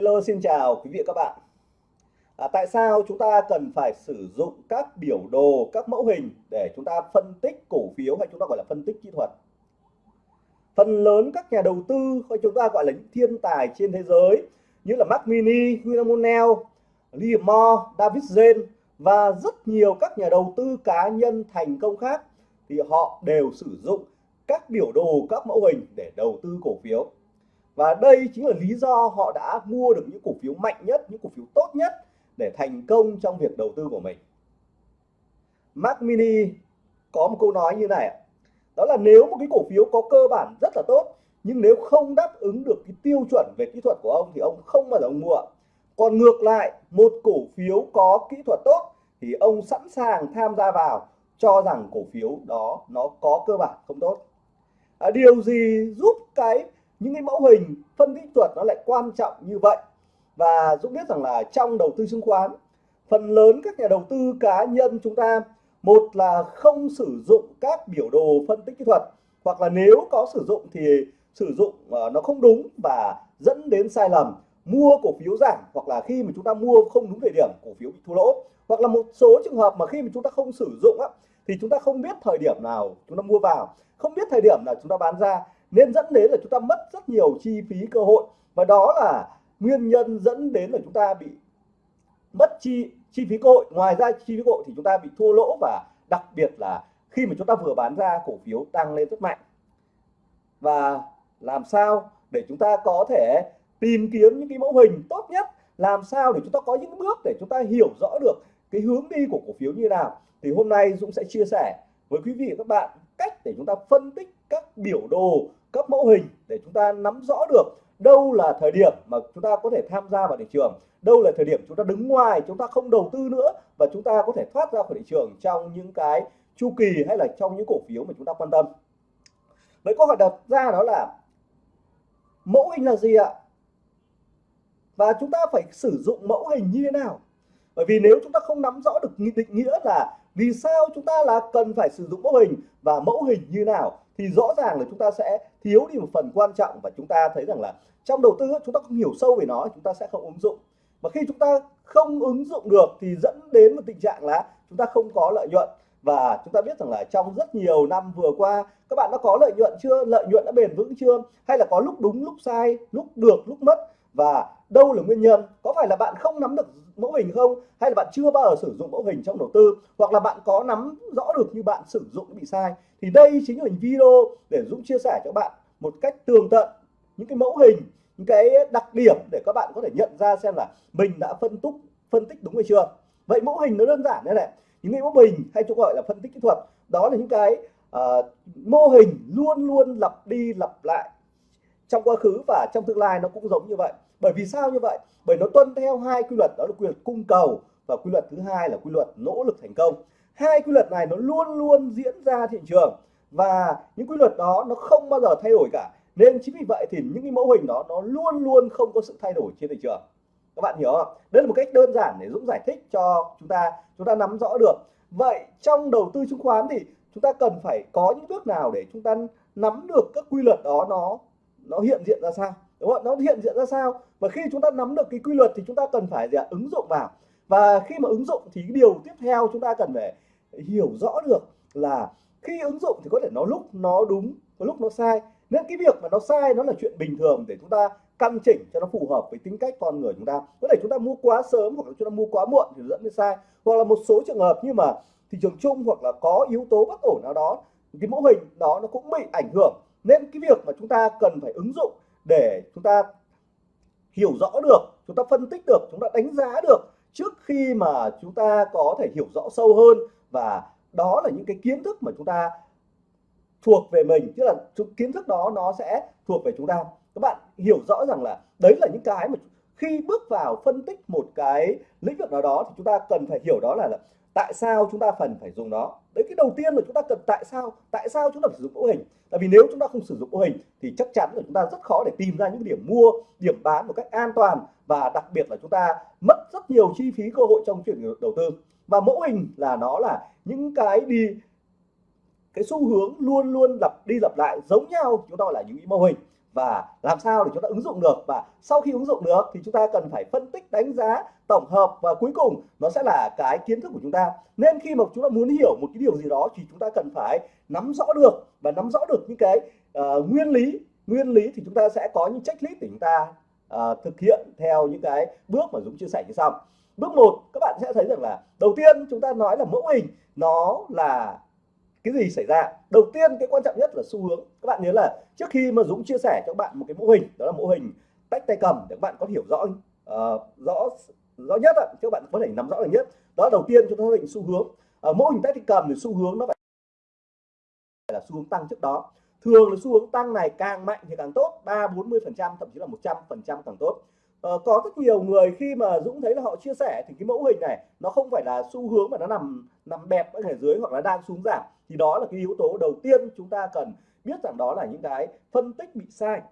Hello xin chào quý vị và các bạn. À, Tại sao chúng ta cần phải sử dụng các biểu đồ, các mẫu hình để chúng ta phân tích cổ phiếu hay chúng ta gọi là phân tích kỹ thuật? Phần lớn các nhà đầu tư hay chúng ta gọi là những thiên tài trên thế giới như là Mark Mini, William O'Neill, Liam Moore, David Zen và rất nhiều các nhà đầu tư cá nhân thành công khác thì họ đều sử dụng các biểu đồ, các mẫu hình để đầu tư cổ phiếu và đây chính là lý do họ đã mua được những cổ phiếu mạnh nhất những cổ phiếu tốt nhất để thành công trong việc đầu tư của mình. Mac Mini có một câu nói như này đó là nếu một cái cổ phiếu có cơ bản rất là tốt nhưng nếu không đáp ứng được cái tiêu chuẩn về kỹ thuật của ông thì ông không bao giờ ông mua. Còn ngược lại một cổ phiếu có kỹ thuật tốt thì ông sẵn sàng tham gia vào cho rằng cổ phiếu đó nó có cơ bản không tốt. À, điều gì giúp cái những cái mẫu hình phân tích thuật nó lại quan trọng như vậy. Và Dũng biết rằng là trong đầu tư chứng khoán phần lớn các nhà đầu tư cá nhân chúng ta một là không sử dụng các biểu đồ phân tích kỹ thuật hoặc là nếu có sử dụng thì sử dụng ờ, nó không đúng và dẫn đến sai lầm. Mua cổ phiếu giảm hoặc là khi mà chúng ta mua không đúng thời điểm cổ phiếu bị thua lỗ. Hoặc là một số trường hợp mà khi mà chúng ta không sử dụng á, thì chúng ta không biết thời điểm nào chúng ta mua vào. Không biết thời điểm nào chúng ta bán ra nên dẫn đến là chúng ta mất rất nhiều chi phí, cơ hội. Và đó là nguyên nhân dẫn đến là chúng ta bị mất chi chi phí cơ hội. Ngoài ra chi phí cơ hội thì chúng ta bị thua lỗ và đặc biệt là khi mà chúng ta vừa bán ra, cổ phiếu tăng lên rất mạnh. Và làm sao để chúng ta có thể tìm kiếm những cái mẫu hình tốt nhất? Làm sao để chúng ta có những bước để chúng ta hiểu rõ được cái hướng đi của cổ phiếu như nào? Thì hôm nay Dũng sẽ chia sẻ với quý vị và các bạn cách để chúng ta phân tích các biểu đồ các mẫu hình để chúng ta nắm rõ được đâu là thời điểm mà chúng ta có thể tham gia vào thị trường, đâu là thời điểm chúng ta đứng ngoài, chúng ta không đầu tư nữa và chúng ta có thể thoát ra khỏi thị trường trong những cái chu kỳ hay là trong những cổ phiếu mà chúng ta quan tâm. Vậy câu hỏi đặt ra đó là mẫu hình là gì ạ? Và chúng ta phải sử dụng mẫu hình như thế nào? Bởi vì nếu chúng ta không nắm rõ được định nghĩa là vì sao chúng ta là cần phải sử dụng mẫu hình và mẫu hình như nào thì rõ ràng là chúng ta sẽ thiếu đi một phần quan trọng và chúng ta thấy rằng là trong đầu tư chúng ta không hiểu sâu về nó, chúng ta sẽ không ứng dụng. Và khi chúng ta không ứng dụng được thì dẫn đến một tình trạng là chúng ta không có lợi nhuận. Và chúng ta biết rằng là trong rất nhiều năm vừa qua, các bạn đã có lợi nhuận chưa? Lợi nhuận đã bền vững chưa? Hay là có lúc đúng, lúc sai, lúc được, lúc mất? Và đâu là nguyên nhân? Có phải là bạn không nắm được mẫu hình không? Hay là bạn chưa bao giờ sử dụng mẫu hình trong đầu tư? Hoặc là bạn có nắm rõ được như bạn sử dụng bị sai? Thì đây chính là video để Dũng chia sẻ cho bạn một cách tường tận những cái mẫu hình những cái đặc điểm để các bạn có thể nhận ra xem là mình đã phân tích phân tích đúng hay chưa. Vậy mẫu hình nó đơn giản thế này. Những cái mẫu hình hay chúng gọi là phân tích kỹ thuật đó là những cái uh, mô hình luôn luôn lặp đi lặp lại trong quá khứ và trong tương lai nó cũng giống như vậy. Bởi vì sao như vậy? Bởi nó tuân theo hai quy luật, đó là quy luật cung cầu và quy luật thứ hai là quy luật nỗ lực thành công. Hai quy luật này nó luôn luôn diễn ra thị trường và những quy luật đó nó không bao giờ thay đổi cả. Nên chính vì vậy thì những cái mẫu hình đó nó luôn luôn không có sự thay đổi trên thị trường. Các bạn hiểu không? Đây là một cách đơn giản để Dũng giải thích cho chúng ta chúng ta nắm rõ được. Vậy trong đầu tư chứng khoán thì chúng ta cần phải có những bước nào để chúng ta nắm được các quy luật đó nó nó hiện diện ra sao? Đúng không? nó hiện diện ra sao? Và khi chúng ta nắm được cái quy luật thì chúng ta cần phải gì ạ? ứng dụng vào. Và khi mà ứng dụng thì cái điều tiếp theo chúng ta cần phải hiểu rõ được là khi ứng dụng thì có thể nó lúc nó đúng, có lúc nó sai. Nên cái việc mà nó sai nó là chuyện bình thường để chúng ta căn chỉnh cho nó phù hợp với tính cách con người chúng ta. Có thể chúng ta mua quá sớm hoặc là chúng ta mua quá muộn thì dẫn đến sai. Hoặc là một số trường hợp như mà thị trường chung hoặc là có yếu tố bất ổn nào đó, cái mẫu hình đó nó cũng bị ảnh hưởng nên cái việc mà chúng ta cần phải ứng dụng để chúng ta hiểu rõ được chúng ta phân tích được chúng ta đánh giá được trước khi mà chúng ta có thể hiểu rõ sâu hơn. Và đó là những cái kiến thức mà chúng ta thuộc về mình tức là kiến thức đó nó sẽ thuộc về chúng ta. Các bạn hiểu rõ rằng là đấy là những cái mà khi bước vào phân tích một cái lĩnh vực nào đó thì chúng ta cần phải hiểu đó là, là tại sao chúng ta phần phải dùng nó đấy, cái đầu tiên là chúng ta cần tại sao tại sao chúng ta phải sử dụng mẫu hình? Tại vì nếu chúng ta không sử dụng mẫu hình thì chắc chắn là chúng ta rất khó để tìm ra những điểm mua, điểm bán một cách an toàn và đặc biệt là chúng ta mất rất nhiều chi phí, cơ hội trong chuyện đầu tư. Và mẫu hình là nó là những cái đi, cái xu hướng luôn luôn lặp, đi lặp lại giống nhau, chúng ta gọi là những mẫu hình và làm sao để chúng ta ứng dụng được? Và sau khi ứng dụng được thì chúng ta cần phải phân tích đánh giá tổng hợp và cuối cùng nó sẽ là cái kiến thức của chúng ta. Nên khi mà chúng ta muốn hiểu một cái điều gì đó thì chúng ta cần phải nắm rõ được. Và nắm rõ được những cái uh, nguyên lý nguyên lý thì chúng ta sẽ có những checklist để chúng ta uh, thực hiện theo những cái bước mà Dũng chia sẻ như sau. Bước một các bạn sẽ thấy rằng là đầu tiên chúng ta nói là mẫu hình nó là cái gì xảy ra? Đầu tiên cái quan trọng nhất là xu hướng. Các bạn nhớ là trước khi mà Dũng chia sẻ cho các bạn một cái mẫu hình đó là mẫu hình tách tay cầm để các bạn có hiểu rõ uh, rõ rõ nhất ạ các bạn có thể nắm rõ được nhất. Đó đầu tiên chúng ta xác định xu hướng. Uh, mẫu hình tách tay cầm thì xu hướng nó phải là xu hướng tăng trước đó. Thường là xu hướng tăng này càng mạnh thì càng tốt ba bốn mươi phần trăm thậm chí là 100 phần trăm càng tốt uh, có rất nhiều người khi mà Dũng thấy là họ chia sẻ thì cái mẫu hình này nó không phải là xu hướng mà nó nằm nằm bẹp ở dưới hoặc là đang xuống giảm. Thì đó là cái yếu tố đầu tiên chúng ta cần biết rằng đó là những cái phân tích bị sai.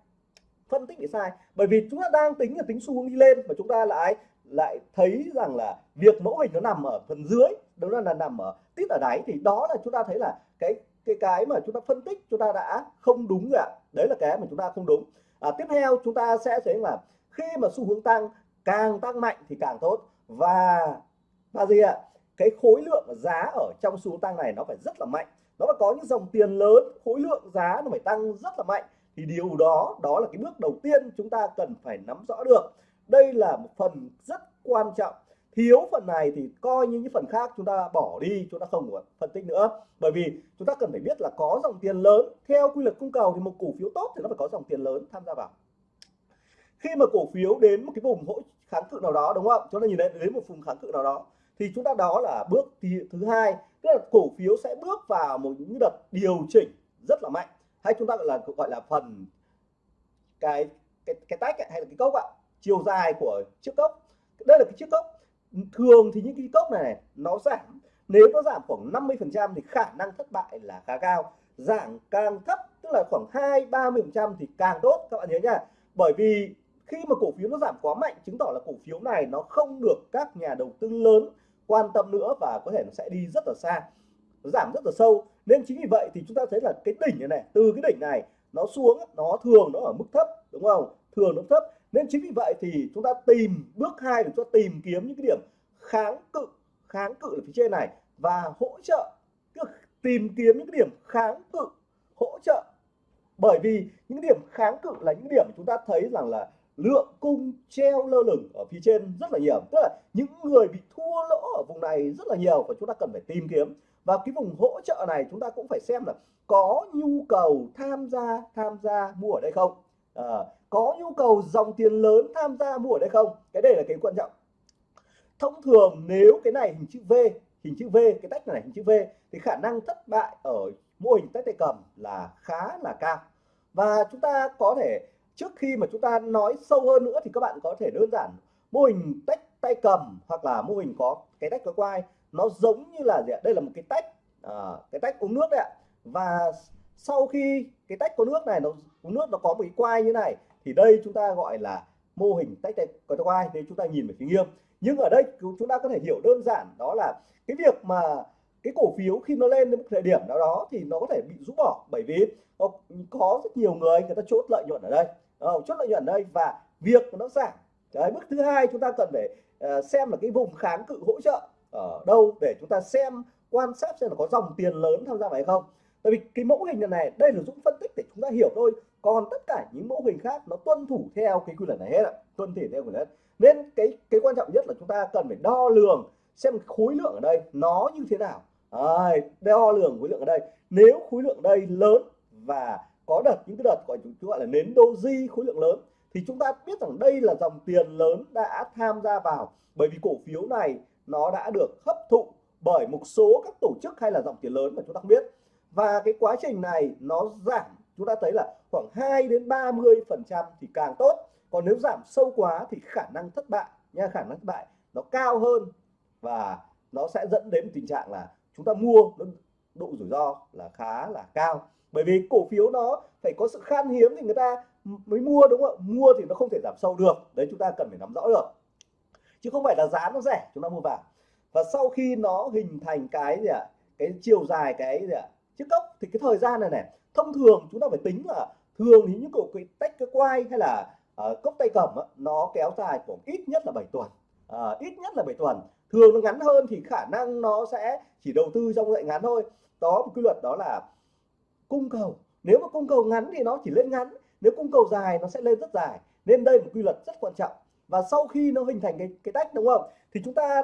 Phân tích bị sai. Bởi vì chúng ta đang tính là tính xu hướng đi lên mà chúng ta lại lại thấy rằng là việc mẫu hình nó nằm ở phần dưới đó là, là nằm ở tít ở đáy. Thì đó là chúng ta thấy là cái cái cái mà chúng ta phân tích chúng ta đã không đúng rồi ạ. Đấy là cái mà chúng ta không đúng. À, tiếp theo chúng ta sẽ thấy là khi mà xu hướng tăng, càng tăng mạnh thì càng tốt. Và và gì ạ? Cái khối lượng giá ở trong xu hướng tăng này nó phải rất là mạnh. Nó phải có những dòng tiền lớn, khối lượng giá nó phải tăng rất là mạnh. Thì điều đó đó là cái bước đầu tiên chúng ta cần phải nắm rõ được. Đây là một phần rất quan trọng. Thiếu phần này thì coi như những phần khác chúng ta bỏ đi, chúng ta không có phân tích nữa. Bởi vì chúng ta cần phải biết là có dòng tiền lớn. Theo quy luật cung cầu thì một cổ phiếu tốt thì nó phải có dòng tiền lớn tham gia vào khi mà cổ phiếu đến một cái vùng hỗ kháng cự nào đó đúng không chúng ta nhìn thấy đến một vùng kháng cự nào đó thì chúng ta đó là bước thứ hai tức là cổ phiếu sẽ bước vào một những đợt điều chỉnh rất là mạnh. Hay chúng ta gọi là gọi là phần cái cái cái tách hay là cái cốc ạ chiều dài của chiếc cốc. Đây là cái chiếc cốc. Thường thì những cái cốc này, này nó giảm. Nếu nó giảm khoảng 50 phần trăm thì khả năng thất bại là khá cao. Giảm càng thấp tức là khoảng hai ba mươi phần trăm thì càng tốt. Các bạn nhớ nha bởi vì khi mà cổ phiếu nó giảm quá mạnh chứng tỏ là cổ phiếu này nó không được các nhà đầu tư lớn quan tâm nữa và có thể nó sẽ đi rất là xa nó giảm rất là sâu. Nên chính vì vậy thì chúng ta thấy là cái đỉnh này, này từ cái đỉnh này nó xuống nó thường nó ở mức thấp đúng không? Thường nó thấp. Nên chính vì vậy thì chúng ta tìm bước hai để cho tìm kiếm những cái điểm kháng cự kháng cự ở phía trên này và hỗ trợ tìm kiếm những cái điểm kháng cự hỗ trợ. Bởi vì những điểm kháng cự là những điểm chúng ta thấy rằng là lượng cung treo lơ lửng ở phía trên rất là nhiều. Tức là những người bị thua lỗ ở vùng này rất là nhiều và chúng ta cần phải tìm kiếm. Và cái vùng hỗ trợ này chúng ta cũng phải xem là có nhu cầu tham gia tham gia mua ở đây không? À, có nhu cầu dòng tiền lớn tham gia mua ở đây không? Cái đây là cái quan trọng. Thông thường nếu cái này hình chữ V hình chữ V cái tách này hình chữ V thì khả năng thất bại ở mô hình tách tay cầm là khá là cao. Và chúng ta có thể trước khi mà chúng ta nói sâu hơn nữa thì các bạn có thể đơn giản mô hình tách tay cầm hoặc là mô hình có cái tách có quai. Nó giống như là gì ạ? đây là một cái tách à, cái tách uống nước đấy ạ. Và sau khi cái tách có nước này nó uống nước nó có một cái quai như này thì đây chúng ta gọi là mô hình tách tay có quai. Nên chúng ta nhìn về phía nghiêng nhưng ở đây chúng ta có thể hiểu đơn giản đó là cái việc mà cái cổ phiếu khi nó lên đến một thời điểm nào đó thì nó có thể bị rũ bỏ. Bởi vì có rất nhiều người người ta chốt lợi nhuận ở đây không? chốt lợi nhuận đây và việc nó giảm. Cái bước thứ hai chúng ta cần phải uh, xem là cái vùng kháng cự hỗ trợ ở đâu để chúng ta xem quan sát xem là có dòng tiền lớn tham gia vào hay không. Tại vì cái mẫu hình này đây là dũng phân tích để chúng ta hiểu thôi. Còn tất cả những mẫu hình khác nó tuân thủ theo cái quy luật này hết ạ. Tuân thủ theo quy luật. Nên cái cái quan trọng nhất là chúng ta cần phải đo lường xem khối lượng ở đây nó như thế nào. À, đo lường khối lượng ở đây. Nếu khối lượng đây lớn và có đợt những cái đợt, gọi chúng gọi là nến doji khối lượng lớn, thì chúng ta biết rằng đây là dòng tiền lớn đã tham gia vào. Bởi vì cổ phiếu này nó đã được hấp thụ bởi một số các tổ chức hay là dòng tiền lớn mà chúng ta không biết. Và cái quá trình này nó giảm, chúng ta thấy là khoảng 2 đến 30 phần trăm thì càng tốt. Còn nếu giảm sâu quá thì khả năng thất bại nha, khả năng thất bại nó cao hơn và nó sẽ dẫn đến tình trạng là chúng ta mua độ rủi ro là khá là cao bởi vì cổ phiếu nó phải có sự khan hiếm thì người ta mới mua đúng không ạ? Mua thì nó không thể giảm sâu được. Đấy chúng ta cần phải nắm rõ được. Chứ không phải là giá nó rẻ chúng ta mua vào. Và sau khi nó hình thành cái gì ạ? Cái chiều dài cái gì ạ? Chiếc cốc thì cái thời gian này này thông thường chúng ta phải tính là thường thì những cổ cái tách cái quay hay là uh, cốc tay cầm á, nó kéo dài khoảng ít nhất là 7 tuần. Uh, ít nhất là 7 tuần. Thường nó ngắn hơn thì khả năng nó sẽ chỉ đầu tư trong dạy ngắn thôi. Đó một quy luật đó là cung cầu. Nếu mà cung cầu ngắn thì nó chỉ lên ngắn, nếu cung cầu dài nó sẽ lên rất dài. Nên đây là một quy luật rất quan trọng. Và sau khi nó hình thành cái cái tách, đúng không? Thì chúng ta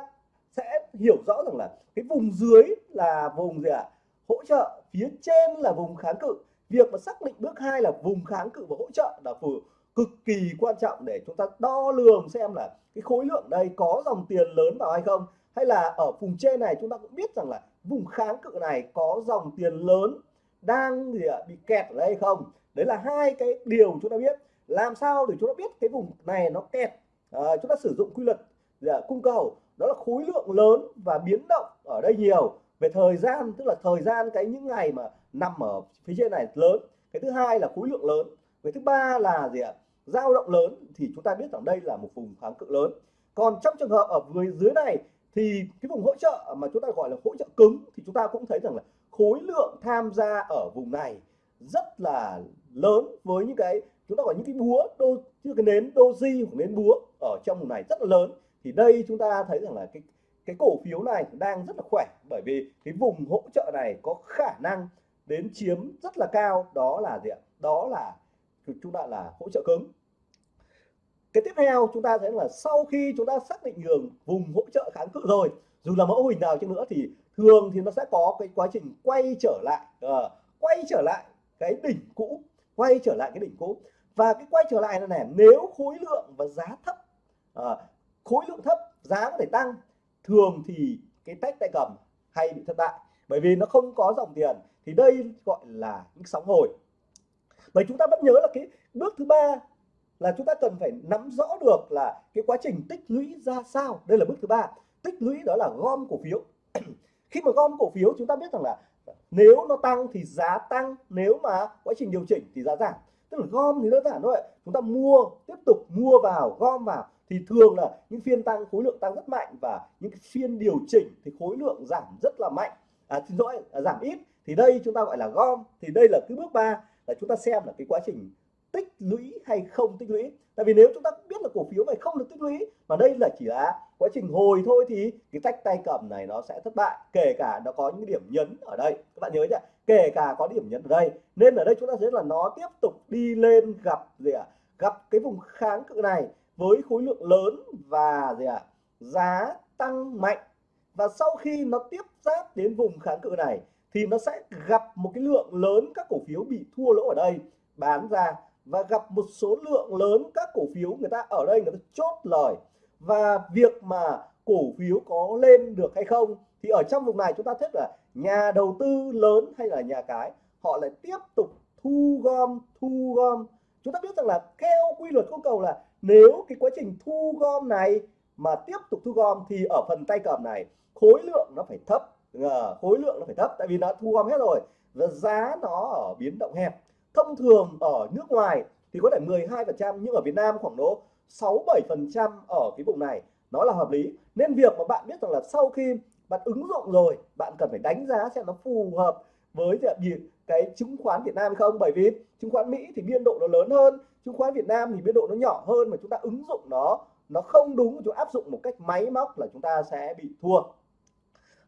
sẽ hiểu rõ rằng là cái vùng dưới là vùng gì ạ? À? hỗ trợ, phía trên là vùng kháng cự. Việc mà xác định bước hai là vùng kháng cự và hỗ trợ là phù cực kỳ quan trọng để chúng ta đo lường xem là cái khối lượng đây có dòng tiền lớn vào hay không. Hay là ở vùng trên này chúng ta cũng biết rằng là vùng kháng cự này có dòng tiền lớn đang gì à, bị kẹt ở đây hay không? Đấy là hai cái điều chúng ta biết. Làm sao để chúng ta biết cái vùng này nó kẹt? À, chúng ta sử dụng quy luật à, cung cầu. Đó là khối lượng lớn và biến động ở đây nhiều. Về thời gian tức là thời gian cái những ngày mà nằm ở phía trên này lớn. Cái thứ hai là khối lượng lớn. Cái thứ ba là gì ạ dao động lớn. Thì chúng ta biết rằng đây là một vùng kháng cự lớn. Còn trong trường hợp ở dưới dưới này thì cái vùng hỗ trợ mà chúng ta gọi là hỗ trợ cứng thì chúng ta cũng thấy rằng là khối lượng tham gia ở vùng này rất là lớn với những cái, chúng ta gọi những cái búa đô, như cái nến doji hoặc nến búa ở trong vùng này rất là lớn. Thì đây chúng ta thấy rằng là cái cái cổ phiếu này đang rất là khỏe, bởi vì cái vùng hỗ trợ này có khả năng đến chiếm rất là cao. Đó là gì ạ? Đó là chúng ta là hỗ trợ cứng. Cái tiếp theo chúng ta thấy là sau khi chúng ta xác định đường vùng hỗ trợ kháng cự rồi, dù là mẫu hình nào chăng nữa thì thường thì nó sẽ có cái quá trình quay trở lại uh, quay trở lại cái đỉnh cũ quay trở lại cái đỉnh cũ. Và cái quay trở lại này, này nếu khối lượng và giá thấp uh, khối lượng thấp giá có thể tăng thường thì cái tách tay cầm hay bị thất bại. Bởi vì nó không có dòng tiền thì đây gọi là những sóng hồi. Bởi chúng ta vẫn nhớ là cái bước thứ ba là chúng ta cần phải nắm rõ được là cái quá trình tích lũy ra sao. Đây là bước thứ ba. Tích lũy đó là gom cổ phiếu khi mà gom cổ phiếu chúng ta biết rằng là nếu nó tăng thì giá tăng nếu mà quá trình điều chỉnh thì giá giảm. Tức là gom thì đơn giản thôi. Chúng ta mua tiếp tục mua vào gom vào thì thường là những phiên tăng khối lượng tăng rất mạnh và những phiên điều chỉnh thì khối lượng giảm rất là mạnh. À, xin lỗi à, giảm ít. Thì đây chúng ta gọi là gom. Thì đây là cái bước ba là chúng ta xem là cái quá trình tích lũy hay không tích lũy. Tại vì nếu chúng ta biết là cổ phiếu này không được tích lũy mà đây là chỉ là quá trình hồi thôi thì cái tách tay cầm này nó sẽ thất bại, kể cả nó có những điểm nhấn ở đây. Các bạn nhớ nhé kể cả có điểm nhấn ở đây. Nên ở đây chúng ta thấy là nó tiếp tục đi lên gặp gì ạ? À? gặp cái vùng kháng cự này với khối lượng lớn và gì ạ? À? giá tăng mạnh. Và sau khi nó tiếp giáp đến vùng kháng cự này thì nó sẽ gặp một cái lượng lớn các cổ phiếu bị thua lỗ ở đây, bán ra. Và gặp một số lượng lớn các cổ phiếu người ta ở đây người ta chốt lời và việc mà cổ phiếu có lên được hay không, thì ở trong vùng này chúng ta thấy là nhà đầu tư lớn hay là nhà cái, họ lại tiếp tục thu gom thu gom. Chúng ta biết rằng là theo quy luật cung cầu là nếu cái quá trình thu gom này mà tiếp tục thu gom thì ở phần tay cầm này, khối lượng nó phải thấp khối lượng nó phải thấp, tại vì nó thu gom hết rồi và giá nó ở biến động hẹp. Thông thường ở nước ngoài thì có thể 12 phần trăm, nhưng ở Việt Nam khoảng độ 6 7 phần trăm ở cái vùng này. Nó là hợp lý. Nên việc mà bạn biết rằng là sau khi bạn ứng dụng rồi, bạn cần phải đánh giá xem nó phù hợp với cái chứng khoán Việt Nam hay không. Bởi vì chứng khoán Mỹ thì biên độ nó lớn hơn, chứng khoán Việt Nam thì biên độ nó nhỏ hơn mà chúng ta ứng dụng nó nó không đúng chúng áp dụng một cách máy móc là chúng ta sẽ bị thua.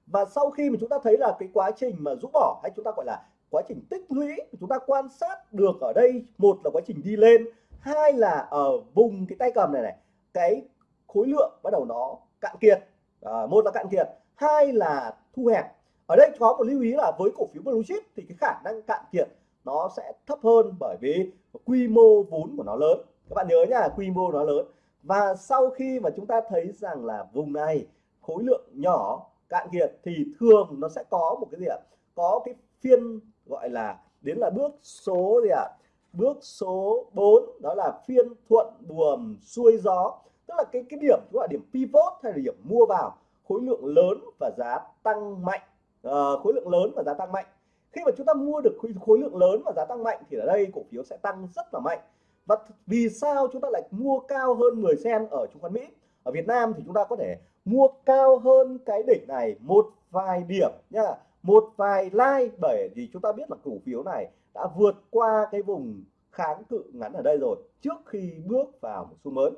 Và sau khi mà chúng ta thấy là cái quá trình mà rũ bỏ hay chúng ta gọi là quá trình tích lũy, chúng ta quan sát được ở đây, một là quá trình đi lên hai là ở vùng cái tay cầm này này cái khối lượng bắt đầu nó cạn kiệt. À, một là cạn kiệt hai là thu hẹp. Ở đây có một lưu ý là với cổ phiếu blue chip thì cái khả năng cạn kiệt nó sẽ thấp hơn bởi vì quy mô vốn của nó lớn. Các bạn nhớ nhá quy mô nó lớn. Và sau khi mà chúng ta thấy rằng là vùng này khối lượng nhỏ cạn kiệt thì thường nó sẽ có một cái gì ạ? Có cái phiên gọi là đến là bước số gì ạ? Bước số 4 đó là phiên thuận buồm xuôi gió. Tức là cái cái điểm gọi là điểm pivot hay là điểm mua vào khối lượng lớn và giá tăng mạnh. Uh, khối lượng lớn và giá tăng mạnh. Khi mà chúng ta mua được khối, khối lượng lớn và giá tăng mạnh thì ở đây cổ phiếu sẽ tăng rất là mạnh. Và vì sao chúng ta lại mua cao hơn 10 sen ở chứng khoán Mỹ? Ở Việt Nam thì chúng ta có thể mua cao hơn cái đỉnh này một vài điểm nha. Một vài like bởi vì chúng ta biết là cổ phiếu này đã vượt qua cái vùng kháng cự ngắn ở đây rồi, trước khi bước vào một xu mới.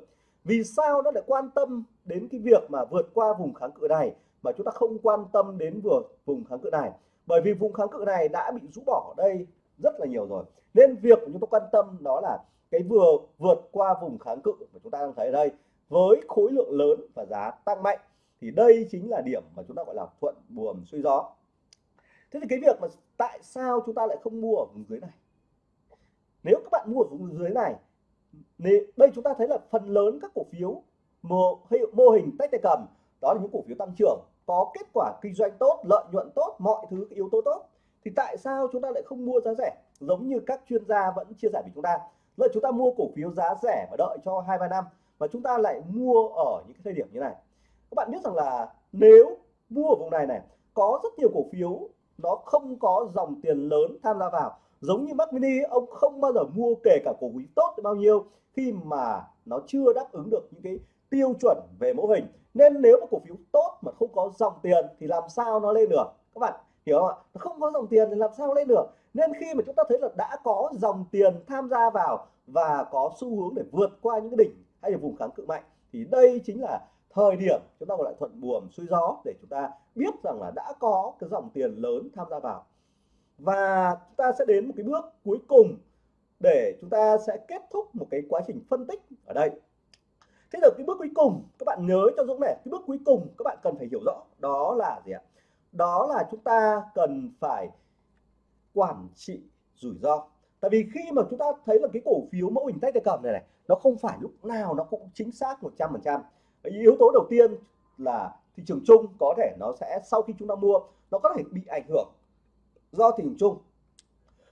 Vì sao nó lại quan tâm đến cái việc mà vượt qua vùng kháng cự này, mà chúng ta không quan tâm đến vừa vùng kháng cự này? Bởi vì vùng kháng cự này đã bị rũ bỏ ở đây rất là nhiều rồi. Nên việc chúng ta quan tâm đó là cái vừa vượt qua vùng kháng cự mà chúng ta đang thấy ở đây với khối lượng lớn và giá tăng mạnh. Thì đây chính là điểm mà chúng ta gọi là thuận buồm xuôi gió thế thì cái việc mà tại sao chúng ta lại không mua ở vùng dưới này? Nếu các bạn mua ở vùng dưới này đây chúng ta thấy là phần lớn các cổ phiếu mô, mô hình tách tay cầm đó là những cổ phiếu tăng trưởng có kết quả kinh doanh tốt lợi nhuận tốt mọi thứ yếu tố tốt. Thì tại sao chúng ta lại không mua giá rẻ? Giống như các chuyên gia vẫn chia sẻ với chúng ta là chúng ta mua cổ phiếu giá rẻ và đợi cho hai ba năm và chúng ta lại mua ở những cái thời điểm như này. Các bạn biết rằng là nếu mua ở vùng này này có rất nhiều cổ phiếu nó không có dòng tiền lớn tham gia vào. Giống như Mac Mini, ông không bao giờ mua kể cả cổ phiếu tốt bao nhiêu khi mà nó chưa đáp ứng được những cái tiêu chuẩn về mẫu hình. Nên nếu mà cổ phiếu tốt mà không có dòng tiền thì làm sao nó lên được? Các bạn hiểu không ạ? Nó không có dòng tiền thì làm sao lên được? Nên khi mà chúng ta thấy là đã có dòng tiền tham gia vào và có xu hướng để vượt qua những cái đỉnh hay là vùng kháng cự mạnh, thì đây chính là thời điểm chúng ta gọi là thuận buồm xuôi gió để chúng ta biết rằng là đã có cái dòng tiền lớn tham gia vào. Và chúng ta sẽ đến một cái bước cuối cùng để chúng ta sẽ kết thúc một cái quá trình phân tích ở đây. Thế được cái bước cuối cùng, các bạn nhớ cho Dũng này, cái bước cuối cùng các bạn cần phải hiểu rõ đó là gì ạ? Đó là chúng ta cần phải quản trị rủi ro. Tại vì khi mà chúng ta thấy là cái cổ phiếu mẫu hình tách tay cầm này này, nó không phải lúc nào nó cũng chính xác 100 phần trăm yếu tố đầu tiên là thị trường chung có thể nó sẽ, sau khi chúng ta mua, nó có thể bị ảnh hưởng do thị trường chung.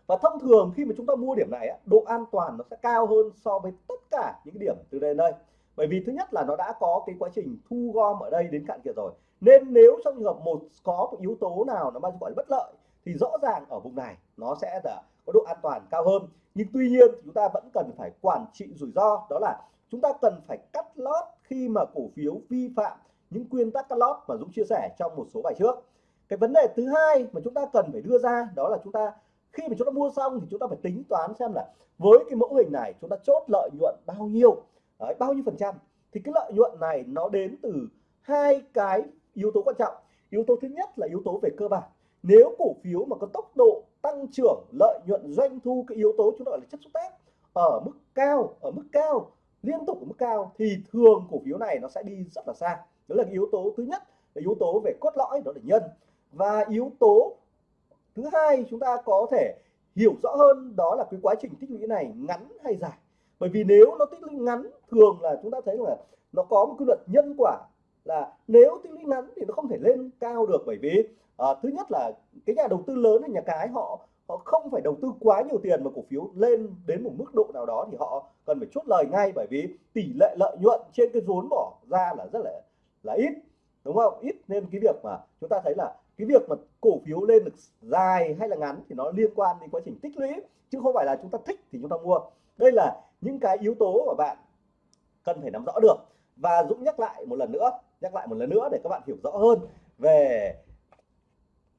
Và thông thường khi mà chúng ta mua điểm này độ an toàn nó sẽ cao hơn so với tất cả những điểm từ đây đến đây. Bởi vì thứ nhất là nó đã có cái quá trình thu gom ở đây đến cạn kiệt rồi. Nên nếu trong trường hợp một, có một yếu tố nào nó mang gọi là bất lợi, thì rõ ràng ở vùng này nó sẽ là có độ an toàn cao hơn. Nhưng tuy nhiên chúng ta vẫn cần phải quản trị rủi ro, đó là chúng ta cần phải cắt lót khi mà cổ phiếu vi phạm những quy tắc cắt lót mà Dũng chia sẻ trong một số bài trước. Cái vấn đề thứ hai mà chúng ta cần phải đưa ra đó là chúng ta khi mà chúng ta mua xong thì chúng ta phải tính toán xem là với cái mẫu hình này chúng ta chốt lợi nhuận bao nhiêu. Đấy, bao nhiêu phần trăm. Thì cái lợi nhuận này nó đến từ hai cái yếu tố quan trọng. Yếu tố thứ nhất là yếu tố về cơ bản. Nếu cổ phiếu mà có tốc độ tăng trưởng lợi nhuận doanh thu cái yếu tố chúng ta gọi là chất xúc tác ở mức cao ở mức cao liên tục ở mức cao thì thường cổ phiếu này nó sẽ đi rất là xa. Đó là yếu tố thứ nhất là yếu tố về cốt lõi đó là nhân. Và yếu tố thứ hai chúng ta có thể hiểu rõ hơn đó là cái quá trình tích lũy này ngắn hay dài. Bởi vì nếu nó tích lũy ngắn thường là chúng ta thấy là nó có một quy luật nhân quả là nếu tích lũy ngắn thì nó không thể lên cao được. Bởi vì à, thứ nhất là cái nhà đầu tư lớn hay nhà cái họ họ không phải đầu tư quá nhiều tiền mà cổ phiếu lên đến một mức độ nào đó thì họ cần phải chốt lời ngay bởi vì tỷ lệ lợi nhuận trên cái vốn bỏ ra là rất là là ít, đúng không? Ít nên cái việc mà chúng ta thấy là cái việc mà cổ phiếu lên được dài hay là ngắn thì nó liên quan đến quá trình tích lũy, chứ không phải là chúng ta thích thì chúng ta mua. Đây là những cái yếu tố mà bạn cần phải nắm rõ được. Và Dũng nhắc lại một lần nữa, nhắc lại một lần nữa để các bạn hiểu rõ hơn về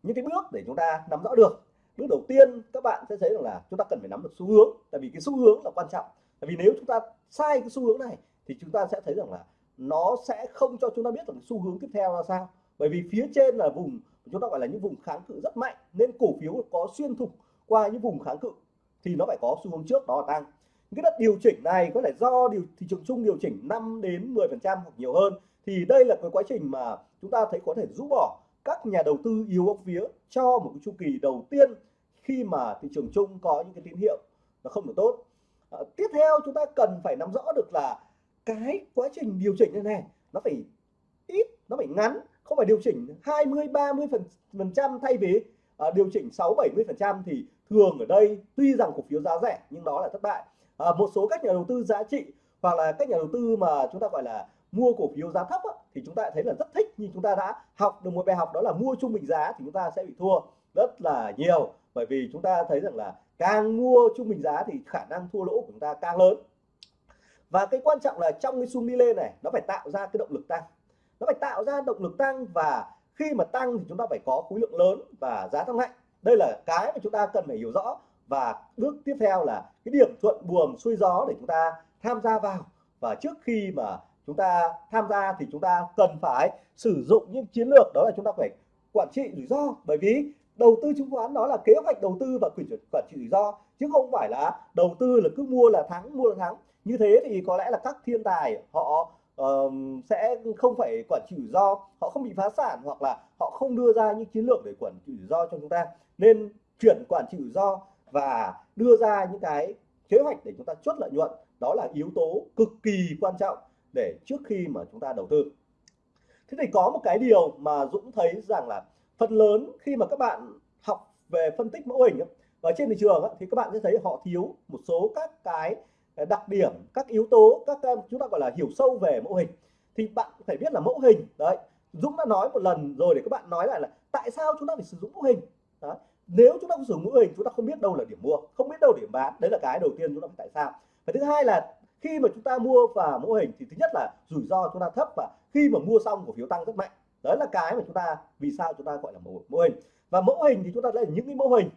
những cái bước để chúng ta nắm rõ được bước đầu tiên, các bạn sẽ thấy rằng là chúng ta cần phải nắm được xu hướng. Tại vì cái xu hướng là quan trọng. Tại vì nếu chúng ta sai cái xu hướng này, thì chúng ta sẽ thấy rằng là nó sẽ không cho chúng ta biết được xu hướng tiếp theo là sao. Bởi vì phía trên là vùng, chúng ta gọi là những vùng kháng cự rất mạnh, nên cổ phiếu có xuyên thủng qua những vùng kháng cự, thì nó phải có xu hướng trước đó là tăng. Cái đợt điều chỉnh này có thể do điều, thị trường chung điều chỉnh 5 đến 10 phần trăm hoặc nhiều hơn. Thì đây là cái quá trình mà chúng ta thấy có thể rũ bỏ các nhà đầu tư yếu bóng vía cho một cái chu kỳ đầu tiên khi mà thị trường chung có những cái tín hiệu nó không được tốt. À, tiếp theo chúng ta cần phải nắm rõ được là cái quá trình điều chỉnh như này nó phải ít nó phải ngắn không phải điều chỉnh 20 30 phần phần trăm thay vì à, điều chỉnh 6 70 phần trăm thì thường ở đây tuy rằng cổ phiếu giá rẻ nhưng đó là thất bại. À, một số các nhà đầu tư giá trị hoặc là các nhà đầu tư mà chúng ta gọi là mua cổ phiếu giá thấp á, thì chúng ta thấy là rất thích. Nhưng chúng ta đã học được một bài học đó là mua trung bình giá thì chúng ta sẽ bị thua rất là nhiều. Bởi vì chúng ta thấy rằng là càng mua trung bình giá thì khả năng thua lỗ của chúng ta càng lớn. Và cái quan trọng là trong cái xung đi lên này nó phải tạo ra cái động lực tăng. Nó phải tạo ra động lực tăng và khi mà tăng thì chúng ta phải có khối lượng lớn và giá tăng mạnh. Đây là cái mà chúng ta cần phải hiểu rõ. Và bước tiếp theo là cái điểm thuận buồm xuôi gió để chúng ta tham gia vào. Và trước khi mà chúng ta tham gia thì chúng ta cần phải sử dụng những chiến lược đó là chúng ta phải quản trị rủi ro. Bởi vì đầu tư chứng khoán đó là kế hoạch đầu tư và quyền quản trị rủi ro chứ không phải là đầu tư là cứ mua là thắng mua là thắng. Như thế thì có lẽ là các thiên tài họ uh, sẽ không phải quản trị rủi ro họ không bị phá sản hoặc là họ không đưa ra những chiến lược để quản trị rủi ro cho chúng ta. Nên chuyển quản trị rủi ro và đưa ra những cái kế hoạch để chúng ta chốt lợi nhuận đó là yếu tố cực kỳ quan trọng để trước khi mà chúng ta đầu tư. Thế thì có một cái điều mà Dũng thấy rằng là phần lớn khi mà các bạn học về phân tích mẫu hình ở trên thị trường thì các bạn sẽ thấy họ thiếu một số các cái ờ, đặc điểm, các yếu tố, các ờ, chúng ta gọi là hiểu sâu về mẫu hình. Thì bạn phải biết là mẫu hình, đấy, Dũng đã nói một lần rồi để các bạn nói lại là tại sao chúng ta phải sử dụng mẫu hình? Đó. nếu chúng ta không sử dụng mẫu hình, chúng ta không biết đâu là điểm mua, không biết đâu điểm bán, đấy là cái đầu tiên chúng ta phải tại sao. Và thứ hai là khi mà chúng ta mua vào mẫu hình thì thứ nhất là rủi ro chúng ta thấp và khi mà mua xong cổ phiếu tăng rất mạnh. Đấy là cái mà chúng ta vì sao chúng ta gọi là mẫu, mẫu hình. Và mẫu hình thì chúng ta lấy những cái mẫu hình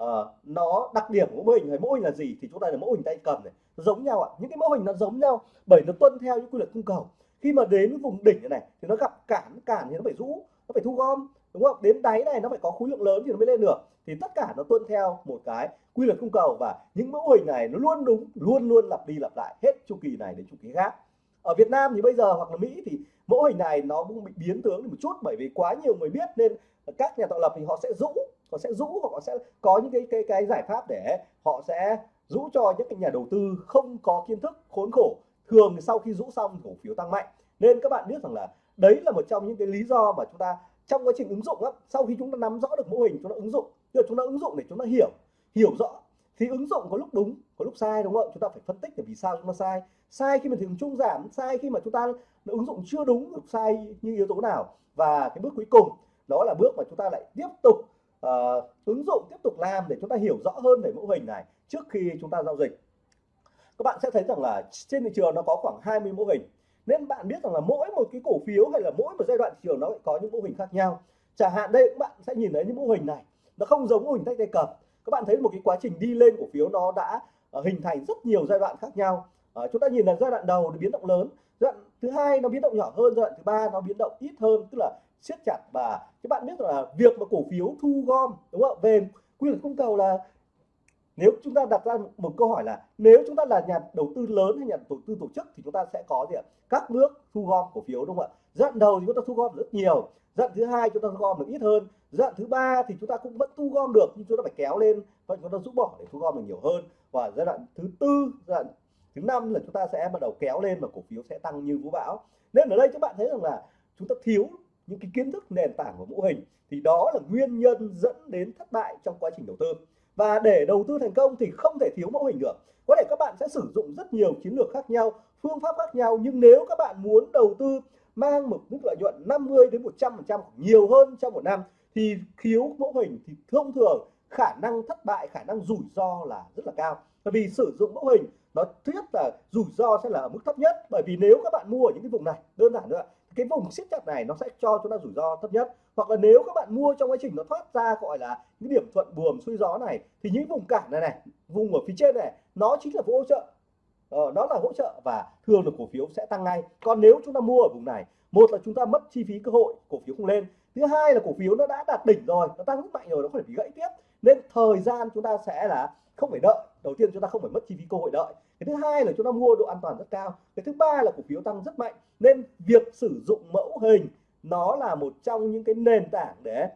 uh, nó đặc điểm của mẫu hình hay mẫu hình là gì thì chúng ta là mẫu hình tay cầm này. Nó giống nhau ạ. Những cái mẫu hình nó giống nhau bởi nó tuân theo những quy luật cung cầu. Khi mà đến vùng đỉnh này thì nó gặp cản cản thì nó phải rũ nó phải thu gom đúng không? Đến đáy này nó phải có khối lượng lớn thì nó mới lên được. Thì tất cả nó tuân theo một cái quy luật cung cầu và những mẫu hình này nó luôn đúng luôn luôn lặp đi lặp lại hết chu kỳ này đến chu kỳ khác. Ở Việt Nam thì bây giờ hoặc là Mỹ thì mẫu hình này nó cũng bị biến tướng một chút bởi vì quá nhiều người biết nên các nhà tạo lập thì họ sẽ rũ họ sẽ rũ họ sẽ có những cái cái cái giải pháp để họ sẽ rũ cho những cái nhà đầu tư không có kiến thức khốn khổ. Thường sau khi rũ xong cổ phiếu tăng mạnh. Nên các bạn biết rằng là đấy là một trong những cái lý do mà chúng ta trong quá trình ứng dụng á, sau khi chúng ta nắm rõ được mô hình chúng ta ứng dụng. Tức là chúng ta ứng dụng để chúng ta hiểu hiểu rõ. Thì ứng dụng có lúc đúng có lúc sai đúng không? Chúng ta phải phân tích để vì sao chúng ta sai. Sai khi mà thị trường chung giảm sai khi mà chúng ta ứng dụng chưa đúng sai như yếu tố nào? Và cái bước cuối cùng đó là bước mà chúng ta lại tiếp tục uh, ứng dụng tiếp tục làm để chúng ta hiểu rõ hơn về mẫu hình này trước khi chúng ta giao dịch. Các bạn sẽ thấy rằng là trên thị trường nó có khoảng 20 mẫu hình. Nên bạn biết rằng là mỗi một cái cổ phiếu hay là mỗi một giai đoạn thị trường nó có những mẫu hình khác nhau. Chẳng hạn đây các bạn sẽ nhìn thấy những mẫu hình này. Nó không giống mô hình tách tay cầm các bạn thấy một cái quá trình đi lên cổ phiếu nó đã uh, hình thành rất nhiều giai đoạn khác nhau. Uh, chúng ta nhìn là giai đoạn đầu nó biến động lớn giai đoạn thứ hai nó biến động nhỏ hơn giai đoạn thứ ba nó biến động ít hơn tức là siết chặt và các bạn biết là việc mà cổ phiếu thu gom đúng không về quy luật cung cầu là nếu chúng ta đặt ra một câu hỏi là nếu chúng ta là nhà đầu tư lớn hay nhà đầu tư tổ chức thì chúng ta sẽ có gì ạ? Các bước thu gom cổ phiếu đúng không ạ? Giai đoạn đầu thì chúng ta thu gom rất nhiều giai đoạn thứ hai chúng ta thu gom được ít hơn giai đoạn thứ ba thì chúng ta cũng vẫn thu gom được, nhưng chúng ta phải kéo lên vậy chúng ta rút bỏ để thu gom được nhiều hơn. Và giai đoạn thứ tư, giai đoạn thứ năm là chúng ta sẽ bắt đầu kéo lên và cổ phiếu sẽ tăng như vũ bão. Nên ở đây các bạn thấy rằng là chúng ta thiếu những cái kiến thức nền tảng của mô hình, thì đó là nguyên nhân dẫn đến thất bại trong quá trình đầu tư. Và để đầu tư thành công thì không thể thiếu mẫu hình được. Có thể các bạn sẽ sử dụng rất nhiều chiến lược khác nhau, phương pháp khác nhau, nhưng nếu các bạn muốn đầu tư mang một mức lợi nhuận 50 đến 100 phần trăm nhiều hơn trong một năm, thì thiếu mẫu hình thì thông thường khả năng thất bại, khả năng rủi ro là rất là cao. Bởi vì sử dụng mẫu hình, nó thứ nhất là rủi ro sẽ là ở mức thấp nhất. Bởi vì nếu các bạn mua ở những cái vùng này, đơn giản nữa cái vùng siết chặt này nó sẽ cho chúng ta rủi ro thấp nhất. Hoặc là nếu các bạn mua trong quá trình nó thoát ra gọi là những điểm thuận buồm xuôi gió này, thì những vùng cản này này, vùng ở phía trên này, nó chính là hỗ trợ. Ờ, đó là hỗ trợ và thường là cổ phiếu sẽ tăng ngay. Còn nếu chúng ta mua ở vùng này, một là chúng ta mất chi phí cơ hội, cổ phiếu không lên. Thứ hai là cổ phiếu nó đã đạt đỉnh rồi, nó tăng rất mạnh rồi, nó không thể bị gãy tiếp. Nên thời gian chúng ta sẽ là không phải đợi. Đầu tiên chúng ta không phải mất chi phí cơ hội đợi. Cái thứ hai là chúng ta mua độ an toàn rất cao. Cái thứ ba là cổ phiếu tăng rất mạnh. Nên việc sử dụng mẫu hình, nó là một trong những cái nền tảng để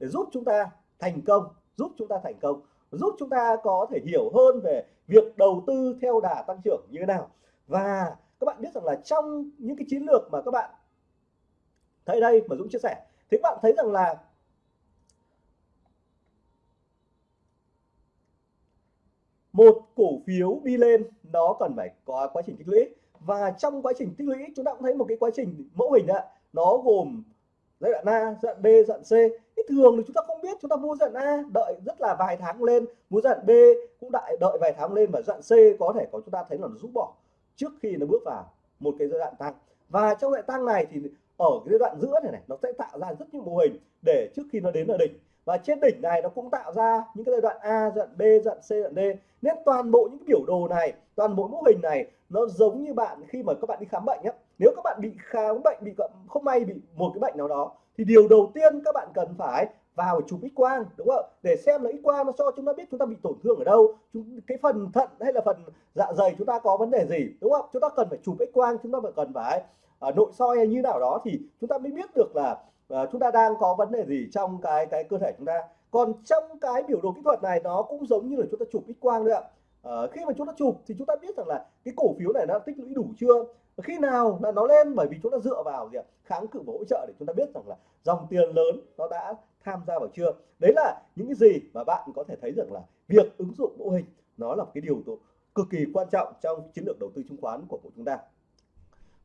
để giúp chúng ta thành công, giúp chúng ta thành công giúp chúng ta có thể hiểu hơn về việc đầu tư theo đà tăng trưởng như thế nào. Và các bạn biết rằng là trong những cái chiến lược mà các bạn thấy đây mà Dũng chia sẻ, thì các bạn thấy rằng là một cổ phiếu đi lên nó cần phải có quá trình tích lũy. Và trong quá trình tích lũy, chúng ta cũng thấy một cái quá trình mẫu hình ạ, nó gồm giai đoạn A, giai đoạn B, giai đoạn C. Thì thường thì chúng ta không biết, chúng ta mua giai đoạn A đợi rất là vài tháng lên, mua giai đoạn B cũng đợi đợi vài tháng lên và giai đoạn C có thể có chúng ta thấy là nó rút bỏ trước khi nó bước vào một cái giai đoạn tăng. Và trong giai đoạn tăng này thì ở cái giai đoạn giữa này này nó sẽ tạo ra rất nhiều mô hình để trước khi nó đến ở đỉnh và trên đỉnh này nó cũng tạo ra những cái giai đoạn A, giai đoạn B, giai đoạn C, giai đoạn D nên toàn bộ những cái biểu đồ này toàn bộ mô hình này nó giống như bạn khi mà các bạn đi khám bệnh nhé nếu các bạn bị khám bệnh bị không may bị một cái bệnh nào đó thì điều đầu tiên các bạn cần phải vào chụp x quang đúng không để xem là x quang nó cho chúng ta biết chúng ta bị tổn thương ở đâu chúng cái phần thận hay là phần dạ dày chúng ta có vấn đề gì đúng không chúng ta cần phải chụp x quang chúng ta phải cần phải uh, nội soi hay như nào đó thì chúng ta mới biết được là uh, chúng ta đang có vấn đề gì trong cái cái cơ thể chúng ta. Còn trong cái biểu đồ kỹ thuật này nó cũng giống như là chúng ta chụp x quang đấy ạ uh, khi mà chúng ta chụp thì chúng ta biết rằng là cái cổ phiếu này nó tích lũy đủ chưa? Khi nào là nó lên? Bởi vì chúng ta dựa vào gì ạ? kháng cự và hỗ trợ để chúng ta biết rằng là dòng tiền lớn nó đã tham gia vào chưa? Đấy là những cái gì mà bạn có thể thấy rằng là việc ứng dụng mô hình nó là một cái điều cực kỳ quan trọng trong chiến lược đầu tư chứng khoán của chúng ta.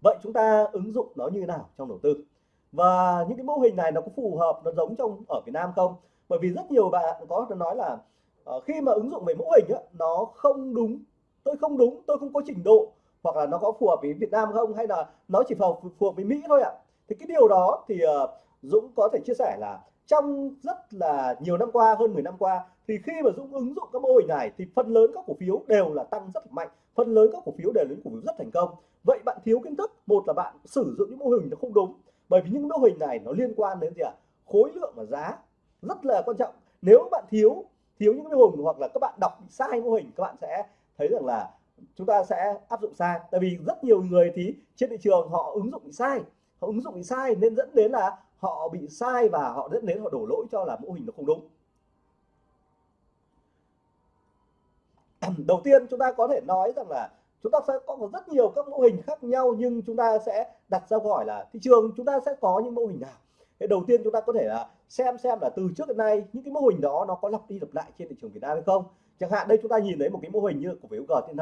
Vậy chúng ta ứng dụng nó như thế nào trong đầu tư? Và những cái mô hình này nó có phù hợp nó giống trong ở Việt Nam không? Bởi vì rất nhiều bạn có nói là uh, Ờ, khi mà ứng dụng về mẫu hình á, nó không đúng. Tôi không đúng tôi không có trình độ hoặc là nó có phù hợp với Việt Nam không hay là nó chỉ phù hợp, phù hợp với Mỹ thôi ạ. Thì cái điều đó thì uh, Dũng có thể chia sẻ là trong rất là nhiều năm qua hơn 10 năm qua thì khi mà Dũng ứng dụng các mô hình này thì phần lớn các cổ phiếu đều là tăng rất là mạnh. Phần lớn các cổ phiếu đều là những cổ phiếu rất thành công. Vậy bạn thiếu kiến thức một là bạn sử dụng những mô hình nó không đúng. Bởi vì những mô hình này nó liên quan đến gì ạ? À? khối lượng và giá rất là quan trọng. Nếu bạn thiếu thiếu những mô hình hoặc là các bạn đọc sai mô hình, các bạn sẽ thấy rằng là chúng ta sẽ áp dụng sai. Tại vì rất nhiều người thì trên thị trường họ ứng dụng sai, họ ứng dụng sai nên dẫn đến là họ bị sai và họ dẫn đến họ đổ lỗi cho là mô hình nó không đúng. Đầu tiên chúng ta có thể nói rằng là chúng ta sẽ có rất nhiều các mô hình khác nhau nhưng chúng ta sẽ đặt ra câu hỏi là thị trường chúng ta sẽ có những mô hình nào? Thế đầu tiên chúng ta có thể là xem xem là từ trước đến nay những cái mô hình đó nó có lặp đi lặp lại trên thị trường Việt Nam hay không. Chẳng hạn đây chúng ta nhìn thấy một cái mô hình như cổ phiếu GTN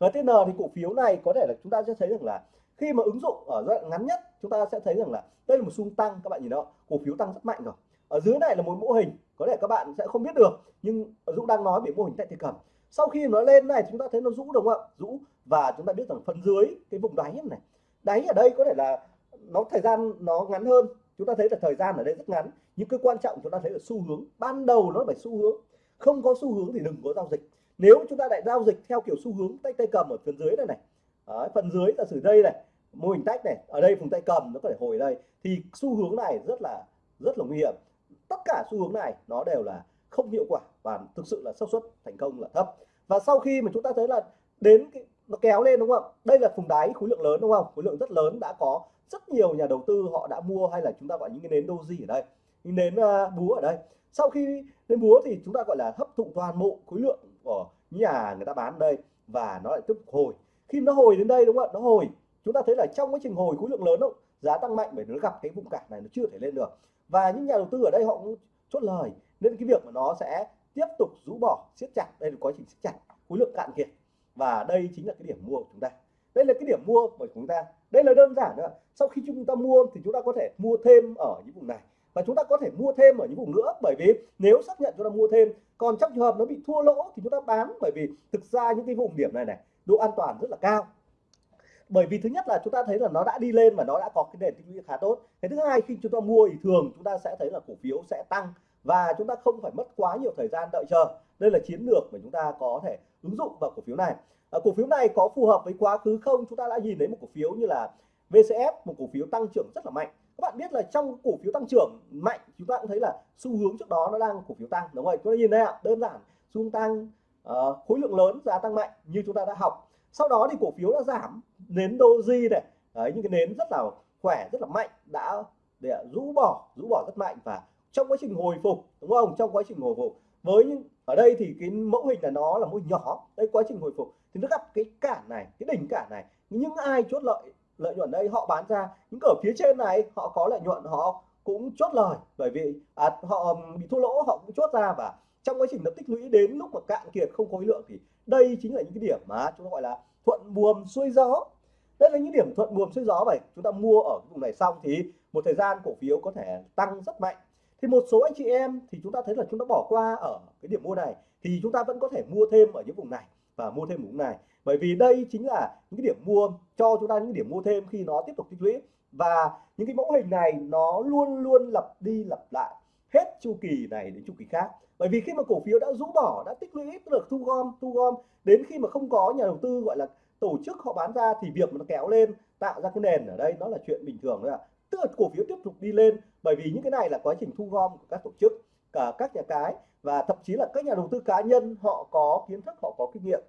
GTN thì cổ phiếu này có thể là chúng ta sẽ thấy rằng là khi mà ứng dụng ở giai đoạn ngắn nhất, chúng ta sẽ thấy rằng là đây là một xung tăng, các bạn nhìn đó, cổ phiếu tăng rất mạnh rồi. Ở dưới này là một mô hình, có thể các bạn sẽ không biết được, nhưng Dũng đang nói về mô hình tại thị cầm sau khi nó lên này chúng ta thấy nó rũ đúng không ạ? Rũ. Và chúng ta biết rằng phần dưới cái vùng đáy này, đáy ở đây có thể là nó thời gian nó ngắn hơn chúng ta thấy là thời gian ở đây rất ngắn. Nhưng cái quan trọng chúng ta thấy là xu hướng. Ban đầu nó phải xu hướng. Không có xu hướng thì đừng có giao dịch. Nếu chúng ta lại giao dịch theo kiểu xu hướng tay tay cầm ở phần dưới này này. Đấy, phần dưới là sử đây này mô hình tách này ở đây vùng tay cầm nó có thể hồi đây thì xu hướng này rất là rất là nguy hiểm. Tất cả xu hướng này nó đều là không hiệu quả và thực sự là xác suất thành công là thấp. Và sau khi mà chúng ta thấy là đến cái nó kéo lên đúng không? Đây là vùng đáy khối lượng lớn đúng không? Khối lượng rất lớn đã có rất nhiều nhà đầu tư họ đã mua hay là chúng ta gọi những cái nến doji ở đây những nến uh, búa ở đây. Sau khi nến búa thì chúng ta gọi là hấp thụ toàn bộ khối lượng của nhà người ta bán đây và nó lại tiếp tục hồi. Khi nó hồi đến đây đúng không ạ? Nó hồi. Chúng ta thấy là trong quá trình hồi khối lượng lớn đâu giá tăng mạnh bởi nó gặp cái vùng cản này nó chưa thể lên được. Và những nhà đầu tư ở đây họ cũng chốt lời nên cái việc mà nó sẽ tiếp tục rũ bỏ siết chặt. Đây là quá trình siết chặt khối lượng cạn kiệt. Và đây chính là cái điểm mua của chúng ta đây là cái điểm mua của chúng ta đây là đơn giản nữa sau khi chúng ta mua thì chúng ta có thể mua thêm ở những vùng này và chúng ta có thể mua thêm ở những vùng nữa bởi vì nếu xác nhận chúng ta mua thêm còn trong trường hợp nó bị thua lỗ thì chúng ta bán bởi vì thực ra những cái vùng điểm này này độ an toàn rất là cao bởi vì thứ nhất là chúng ta thấy là nó đã đi lên và nó đã có cái nền tích lũy khá tốt cái thứ hai khi chúng ta mua thì thường chúng ta sẽ thấy là cổ phiếu sẽ tăng và chúng ta không phải mất quá nhiều thời gian đợi chờ đây là chiến lược mà chúng ta có thể ứng dụng vào cổ phiếu này à, cổ phiếu này có phù hợp với quá khứ không? Chúng ta đã nhìn thấy một cổ phiếu như là VCF một cổ phiếu tăng trưởng rất là mạnh. Các bạn biết là trong cổ phiếu tăng trưởng mạnh chúng ta cũng thấy là xu hướng trước đó nó đang cổ phiếu tăng đúng không chúng ta nhìn đây ạ đơn giản xu hướng tăng uh, khối lượng lớn giá tăng mạnh như chúng ta đã học. Sau đó thì cổ phiếu đã giảm nến doji này. Đấy những cái nến rất là khỏe rất là mạnh đã để rũ bỏ rũ bỏ rất mạnh và trong quá trình hồi phục đúng không? Trong quá trình hồi phục với những ở đây thì cái mẫu hình là nó là mẫu nhỏ. Đây quá trình hồi phục thì nó gặp cái cản này cái đỉnh cản này. Những ai chốt lợi lợi nhuận đây họ bán ra những ở phía trên này họ có lợi nhuận họ cũng chốt lời. Bởi vì à, họ bị thua lỗ họ cũng chốt ra và trong quá trình nó tích lũy đến lúc mà cạn kiệt không khối lượng thì đây chính là những cái điểm mà chúng ta gọi là thuận buồm xuôi gió. Đây là những điểm thuận buồm xuôi gió vậy chúng ta mua ở vùng này xong thì một thời gian cổ phiếu có thể tăng rất mạnh thì một số anh chị em thì chúng ta thấy là chúng ta bỏ qua ở cái điểm mua này, thì chúng ta vẫn có thể mua thêm ở những vùng này và mua thêm vùng này. Bởi vì đây chính là những cái điểm mua, cho chúng ta những điểm mua thêm khi nó tiếp tục tích lũy. Và những cái mẫu hình này nó luôn luôn lặp đi lặp lại hết chu kỳ này đến chu kỳ khác. Bởi vì khi mà cổ phiếu đã rũ bỏ, đã tích lũy được thu gom thu gom, đến khi mà không có nhà đầu tư, gọi là tổ chức họ bán ra thì việc mà nó kéo lên, tạo ra cái nền ở đây, nó là chuyện bình thường thôi ạ tức là cổ phiếu tiếp tục đi lên bởi vì những cái này là quá trình thu gom của các tổ chức cả các nhà cái và thậm chí là các nhà đầu tư cá nhân họ có kiến thức họ có kinh nghiệm.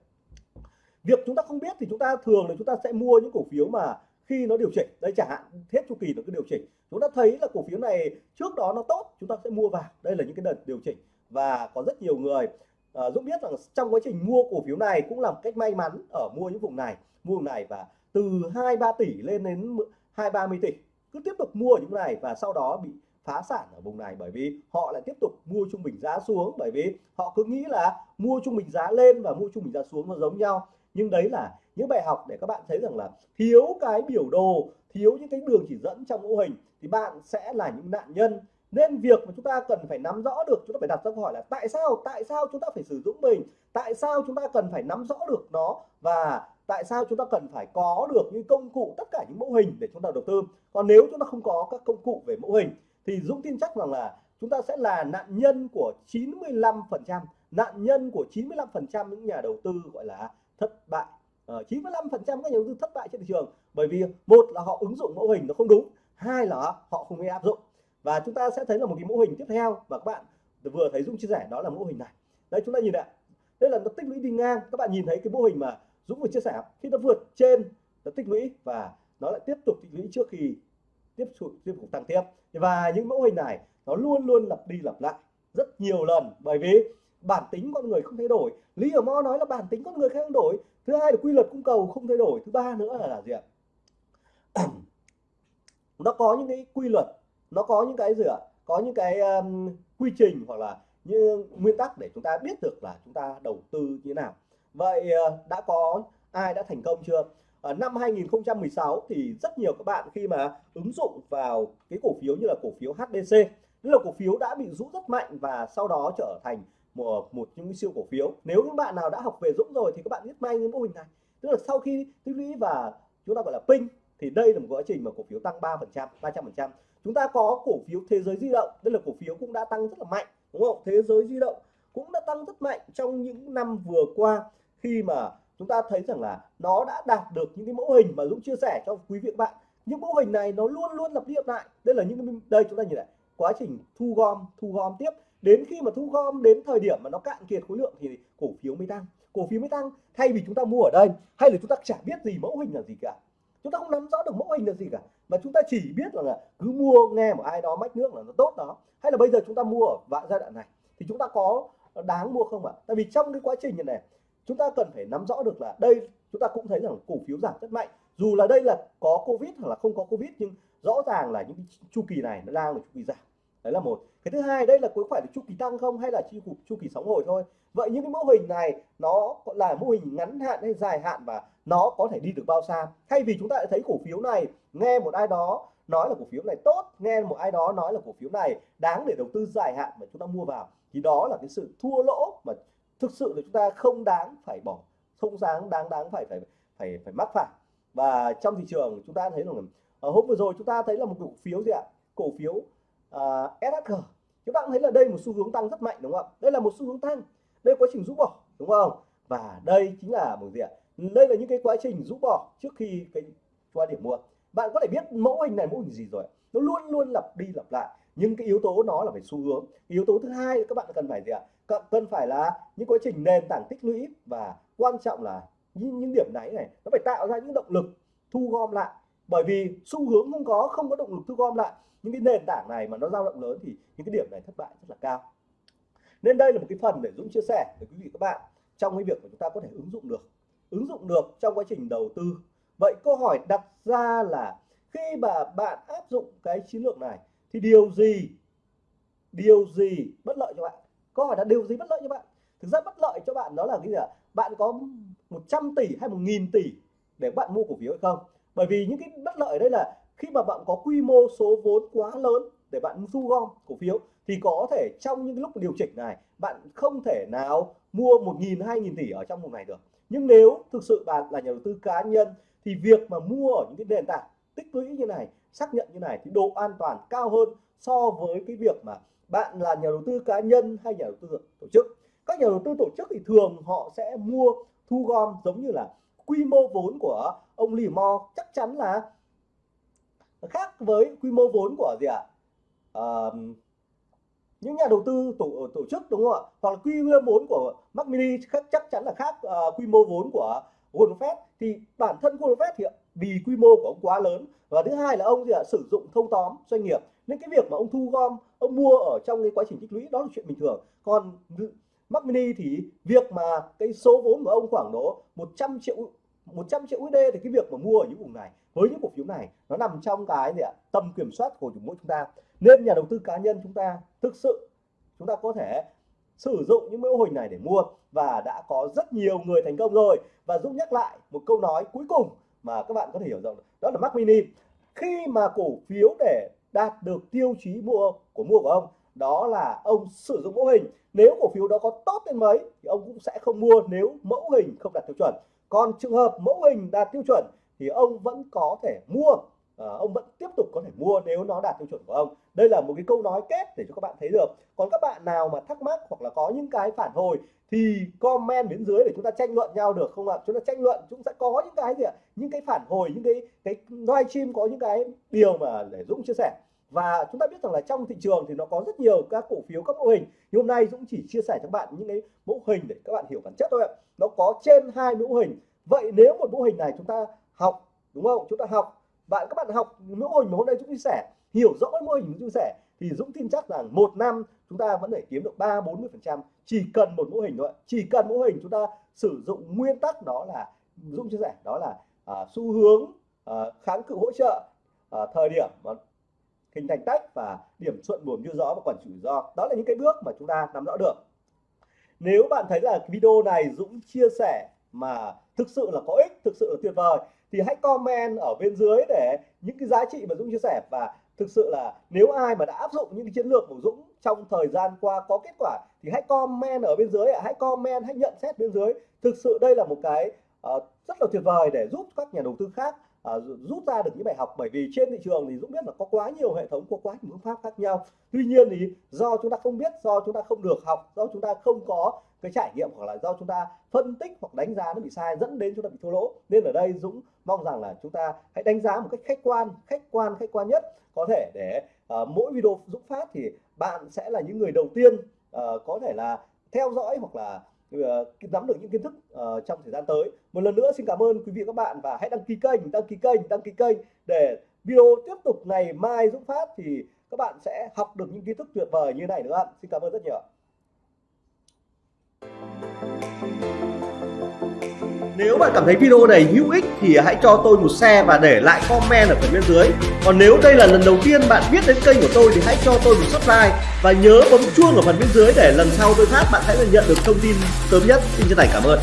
Việc chúng ta không biết thì chúng ta thường là chúng ta sẽ mua những cổ phiếu mà khi nó điều chỉnh đây chẳng hạn hết chu kỳ nó cứ điều chỉnh. Chúng ta thấy là cổ phiếu này trước đó nó tốt chúng ta sẽ mua vào. Đây là những cái đợt điều chỉnh và có rất nhiều người uh, Dũng biết rằng trong quá trình mua cổ phiếu này cũng là một cách may mắn ở mua những vùng này mua vùng này và từ 2 3 tỷ lên đến 2 30 tỷ cứ tiếp tục mua ở những này và sau đó bị phá sản ở vùng này bởi vì họ lại tiếp tục mua trung bình giá xuống, bởi vì họ cứ nghĩ là mua trung bình giá lên và mua trung bình giá xuống nó giống nhau. Nhưng đấy là những bài học để các bạn thấy rằng là thiếu cái biểu đồ, thiếu những cái đường chỉ dẫn trong mô hình thì bạn sẽ là những nạn nhân. Nên việc mà chúng ta cần phải nắm rõ được, chúng ta phải đặt ra câu hỏi là tại sao tại sao chúng ta phải sử dụng mình, tại sao chúng ta cần phải nắm rõ được nó và tại sao chúng ta cần phải có được những công cụ tất cả những mẫu hình để chúng ta đầu tư? Còn nếu chúng ta không có các công cụ về mẫu hình thì Dũng tin chắc rằng là chúng ta sẽ là nạn nhân của 95 phần trăm nạn nhân của 95 phần trăm những nhà đầu tư gọi là thất bại. Ờ, uh, 95 phần trăm các nhà đầu tư thất bại trên thị trường bởi vì một là họ ứng dụng mẫu hình nó không đúng hai là họ không biết áp dụng. Và chúng ta sẽ thấy là một cái mẫu hình tiếp theo và các bạn vừa thấy Dũng chia sẻ đó là mẫu hình này. Đây chúng ta nhìn ạ. Đây là nó tích lũy đi ngang. Các bạn nhìn thấy cái mô hình mà Dũng vừa chia sẻ khi nó vượt trên nó tích lũy và nó lại tiếp tục tích lũy trước khi tiếp tục tiếp tục tăng tiếp. Và những mẫu hình này nó luôn luôn lặp đi lặp lại rất nhiều lần. Bởi vì bản tính con người không thay đổi. Lý ở mo nói là bản tính con người không thay đổi. Thứ hai là quy luật cung cầu không thay đổi. Thứ ba nữa là là gì ạ? Nó có những cái quy luật nó có những cái gì ạ? Có những cái um, quy trình hoặc là như nguyên tắc để chúng ta biết được là chúng ta đầu tư như thế nào vậy ờ, đã có ai đã thành công chưa? Ở năm 2016 thì rất nhiều các bạn khi mà ứng dụng vào cái cổ phiếu như là cổ phiếu HDC tức là cổ phiếu đã bị rũ rất mạnh và sau đó trở thành một, một những siêu cổ phiếu. Nếu những bạn nào đã học về Dũng rồi thì các bạn biết may những mô hình này. Tức là sau khi tích lũy và chúng ta gọi là ping thì đây là một quá trình mà cổ phiếu tăng 3%, 300%. chúng ta có cổ phiếu thế giới di động đây là cổ phiếu cũng đã tăng rất là mạnh đúng không? Thế giới di động cũng đã tăng rất mạnh trong những năm vừa qua khi mà chúng ta thấy rằng là nó đã đạt được những cái mẫu hình mà Dũng chia sẻ cho quý vị các bạn. Những mẫu hình này nó luôn luôn lặp đi lặp lại. Đây là những đây chúng ta nhìn lại quá trình thu gom thu gom tiếp. Đến khi mà thu gom đến thời điểm mà nó cạn kiệt khối lượng thì cổ phiếu mới tăng. Cổ phiếu mới tăng thay vì chúng ta mua ở đây hay là chúng ta chả biết gì mẫu hình là gì cả. Chúng ta không nắm rõ được mẫu hình là gì cả mà chúng ta chỉ biết là, là cứ mua nghe một ai đó mách nước là nó tốt đó. Hay là bây giờ chúng ta mua ở giai đoạn này thì chúng ta có đáng mua không ạ? Tại vì trong cái quá trình này chúng ta cần phải nắm rõ được là đây, chúng ta cũng thấy rằng cổ phiếu giảm rất mạnh. Dù là đây là có covid hoặc là không có covid, nhưng rõ ràng là những chu kỳ này nó đang là chu kỳ giảm. Đấy là một. Cái thứ hai, đây là có phải là chu kỳ tăng không hay là chu chu kỳ sóng hồi thôi? Vậy những cái mô hình này nó là mô hình ngắn hạn hay dài hạn và nó có thể đi được bao xa? Thay vì chúng ta thấy cổ phiếu này, nghe một ai đó nói là cổ phiếu này tốt, nghe một ai đó nói là cổ phiếu này đáng để đầu tư dài hạn mà chúng ta mua vào, thì đó là cái sự thua lỗ mà thực sự là chúng ta không đáng phải bỏ không đáng đáng đáng phải phải phải phải mắc phải. Và trong thị trường chúng ta thấy là ở hôm vừa rồi chúng ta thấy là một cổ phiếu gì ạ? Cổ phiếu à, uh, SHG chúng ta cũng thấy là đây một xu hướng tăng rất mạnh đúng không ạ? Đây là một xu hướng tăng đây quá trình rũ bỏ đúng không? Và đây chính là một gì ạ? Đây là những cái quá trình rũ bỏ trước khi cái qua điểm mua. Bạn có thể biết mẫu hình này mẫu hình gì rồi nó luôn luôn lặp đi lặp lại nhưng cái yếu tố nó là phải xu hướng. Yếu tố thứ hai các bạn cần phải gì ạ? Cần phải là những quá trình nền tảng tích lũy và quan trọng là những, những điểm này này nó phải tạo ra những động lực thu gom lại. Bởi vì xu hướng không có không có động lực thu gom lại. Những cái nền tảng này mà nó dao động lớn thì những cái điểm này thất bại rất là cao. Nên đây là một cái phần để Dũng chia sẻ với quý vị các bạn trong cái việc mà chúng ta có thể ứng dụng được. Ứng dụng được trong quá trình đầu tư. Vậy câu hỏi đặt ra là khi mà bạn áp dụng cái chiến lược này thì điều gì điều gì bất lợi cho bạn? Câu hỏi là điều gì bất lợi cho bạn? Thực ra bất lợi cho bạn đó là cái gì ạ? Bạn có 100 tỷ hay một nghìn tỷ để bạn mua cổ phiếu hay không? Bởi vì những cái bất lợi ở đây là khi mà bạn có quy mô số vốn quá lớn để bạn thu gom cổ phiếu, thì có thể trong những lúc điều chỉnh này, bạn không thể nào mua một nghìn, hai nghìn tỷ ở trong một ngày được. Nhưng nếu thực sự bạn là nhà đầu tư cá nhân, thì việc mà mua ở những cái nền tảng tích lũy như này xác nhận như này thì độ an toàn cao hơn so với cái việc mà bạn là nhà đầu tư cá nhân hay nhà đầu tư tổ chức. Các nhà đầu tư tổ chức thì thường họ sẽ mua thu gom giống như là quy mô vốn của ông lì Mo. Chắc chắn là khác với quy mô vốn của gì ạ? À? à, những nhà đầu tư tổ tổ chức đúng không ạ? Hoặc là quy mô vốn của Mac Mini chắc chắn là khác uh, quy mô vốn của Goldman Sachs thì bản thân Goldman Sachs thì vì quy mô của ông quá lớn. Và thứ hai là ông gì ạ? Sử dụng thâu tóm doanh nghiệp. Nên cái việc mà ông thu gom, ông mua ở trong cái quá trình tích lũy, đó là chuyện bình thường. Còn Mac Mini thì việc mà cái số vốn của ông khoảng độ 100 triệu 100 triệu USD thì cái việc mà mua ở những vùng này, với những cổ phiếu này, nó nằm trong cái gì ạ? Tầm kiểm soát của mỗi chúng ta. Nên nhà đầu tư cá nhân chúng ta thực sự, chúng ta có thể sử dụng những mô hình này để mua. Và đã có rất nhiều người thành công rồi. Và Dũng nhắc lại một câu nói cuối cùng mà các bạn có thể hiểu rằng đó là Mac Mini. Khi mà cổ phiếu để đạt được tiêu chí mua của mua của ông, đó là ông sử dụng mẫu hình. Nếu cổ phiếu đó có tốt đến mấy, thì ông cũng sẽ không mua nếu mẫu hình không đạt tiêu chuẩn. Còn trường hợp mẫu hình đạt tiêu chuẩn, thì ông vẫn có thể mua. Ờ, ông vẫn tiếp tục có thể mua nếu nó đạt tiêu chuẩn của ông. Đây là một cái câu nói kết để cho các bạn thấy được. Còn các bạn nào mà thắc mắc hoặc là có những cái phản hồi thì comment bên dưới để chúng ta tranh luận nhau được không ạ? Chúng ta tranh luận, chúng sẽ có những cái gì ạ? Những cái phản hồi, những cái cái live stream có những cái điều mà để Dũng chia sẻ. Và chúng ta biết rằng là trong thị trường thì nó có rất nhiều các cổ phiếu, các mô hình. Nhưng hôm nay Dũng chỉ chia sẻ cho các bạn những cái mẫu hình để các bạn hiểu bản chất thôi ạ. Nó có trên hai mẫu hình. Vậy nếu một mô hình này chúng ta học, đúng không? Chúng ta học bạn các bạn học mẫu hình mà hôm nay Dũng chia sẻ hiểu rõ mô hình Dũng chia sẻ thì Dũng tin chắc rằng một năm chúng ta vẫn thể kiếm được ba bốn mươi phần trăm. Chỉ cần một mô hình thôi chỉ cần mô hình chúng ta sử dụng nguyên tắc đó là Dũng chia sẻ đó là à, xu hướng à, kháng cự hỗ trợ à, thời điểm mà hình thành tách và điểm thuận buồm như rõ và quản trị rủi ro. Đó là những cái bước mà chúng ta nắm rõ được. Nếu bạn thấy là video này Dũng chia sẻ mà thực sự là có ích thực sự là tuyệt vời thì hãy comment ở bên dưới để những cái giá trị mà Dũng chia sẻ. Và thực sự là nếu ai mà đã áp dụng những cái chiến lược của Dũng trong thời gian qua có kết quả thì hãy comment ở bên dưới hãy comment hãy nhận xét bên dưới. Thực sự đây là một cái uh, rất là tuyệt vời để giúp các nhà đầu tư khác uh, rút ra được những bài học. Bởi vì trên thị trường thì Dũng biết là có quá nhiều hệ thống có quá nhiều phương pháp khác nhau. Tuy nhiên thì do chúng ta không biết do chúng ta không được học do chúng ta không có cái trải nghiệm hoặc là do chúng ta phân tích hoặc đánh giá nó bị sai dẫn đến chúng ta bị thua lỗ. Nên ở đây Dũng mong rằng là chúng ta hãy đánh giá một cách khách quan khách quan khách quan nhất. Có thể để uh, mỗi video Dũng phát thì bạn sẽ là những người đầu tiên uh, có thể là theo dõi hoặc là ờ, nắm được những kiến thức uh, trong thời gian tới. Một lần nữa xin cảm ơn quý vị và các bạn và hãy đăng ký kênh đăng ký kênh đăng ký kênh để video tiếp tục ngày mai Dũng phát thì các bạn sẽ học được những kiến thức tuyệt vời như này nữa. Xin cảm ơn rất nhiều. Nếu bạn cảm thấy video này hữu ích thì hãy cho tôi một share và để lại comment ở phần bên dưới. Còn nếu đây là lần đầu tiên bạn biết đến kênh của tôi thì hãy cho tôi một subscribe và nhớ bấm chuông ở phần bên dưới để lần sau tôi phát bạn sẽ nhận được thông tin sớm nhất. Xin chân thành cảm ơn.